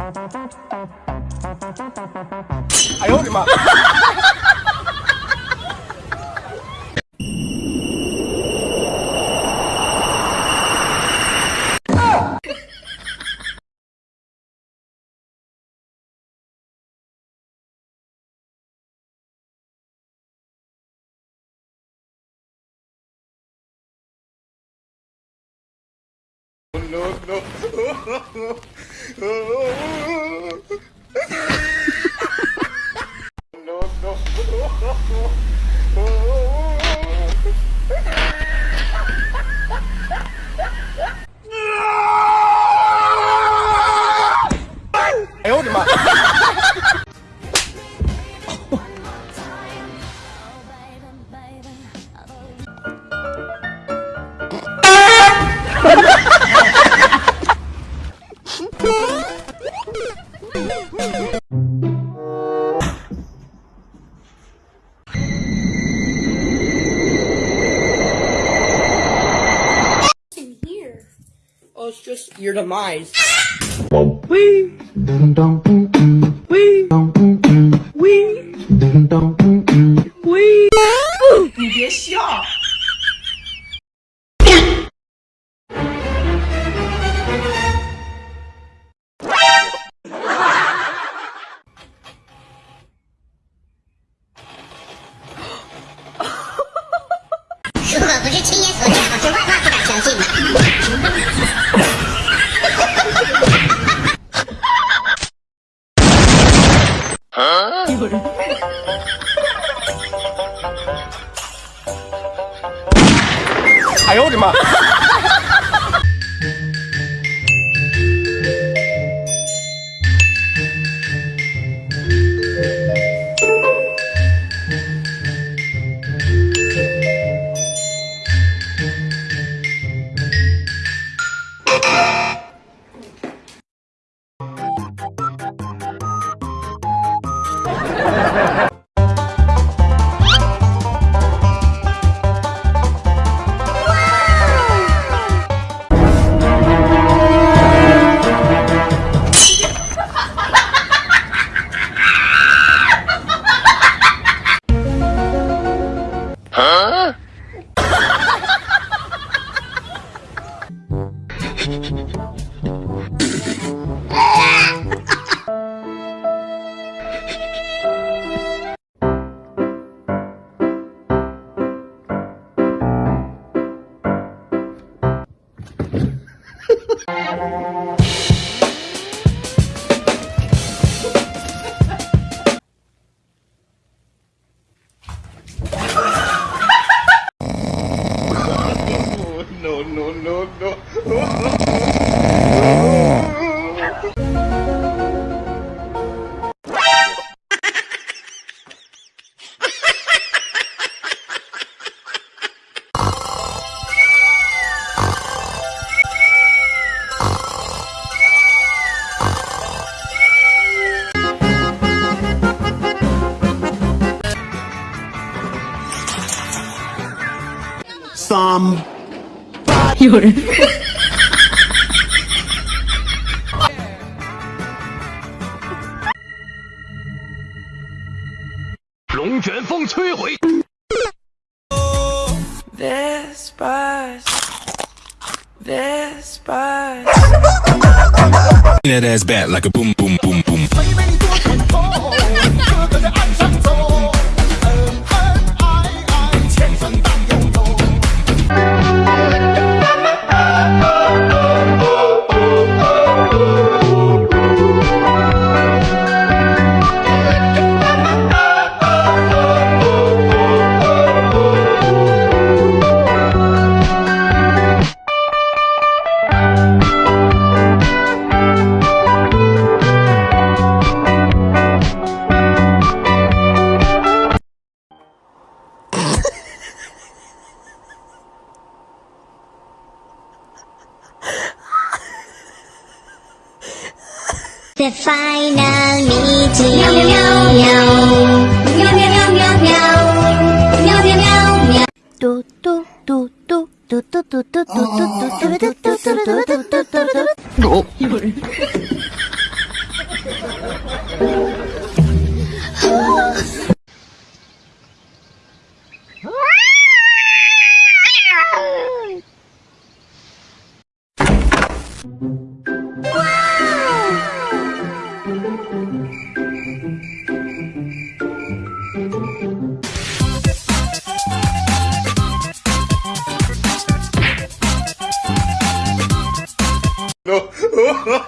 哎呦我的妈！No, no, no, no, no. oh, oh, oh. Your demise. Wee. Wee. 哎呦我的妈！some. You're. that ass back like a boom boom boom boom. ，The final meeting，喵喵喵喵喵喵喵喵喵喵喵喵，嘟嘟嘟嘟嘟嘟嘟嘟嘟嘟嘟嘟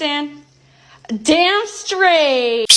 ，Stand. Damn straight.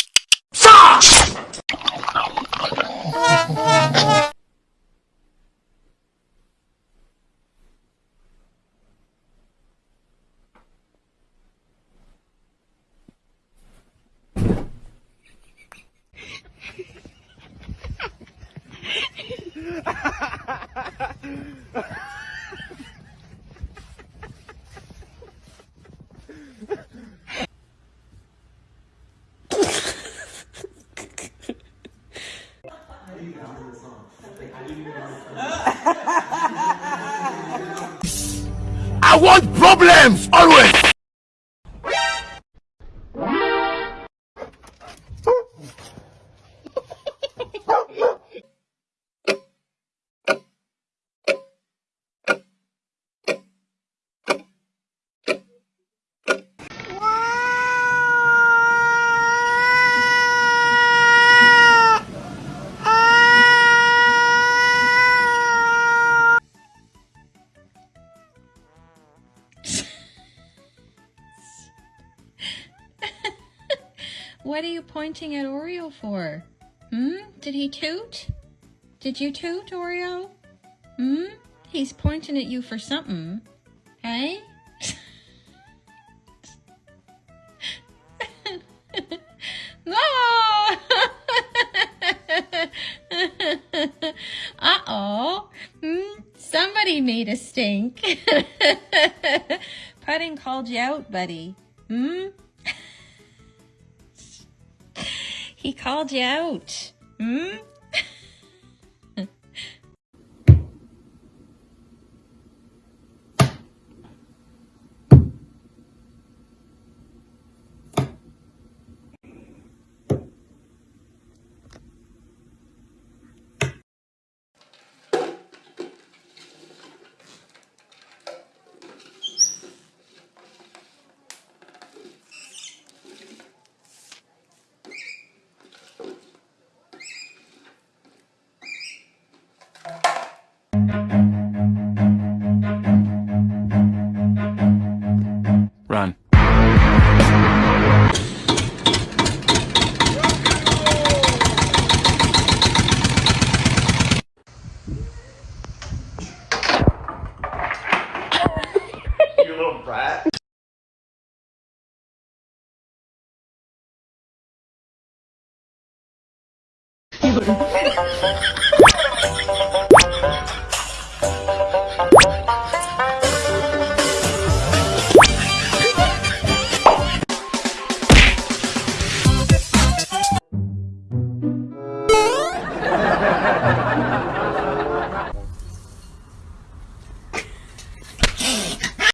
I want problems always. Pointing at Oreo for? Hmm? Did he toot? Did you toot, Oreo? Hmm? He's pointing at you for something. Hey? no! Uh-oh. Hmm? Somebody made a stink. Pudding called you out, buddy. Hmm? He called you out. Hmm?